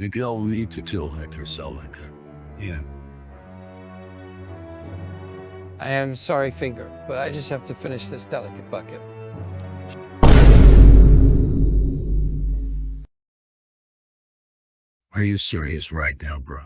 The girl need to kill Hector Salamanca. Yeah. I am sorry, Finger, but I just have to finish this delicate bucket. Are you serious right now, bro?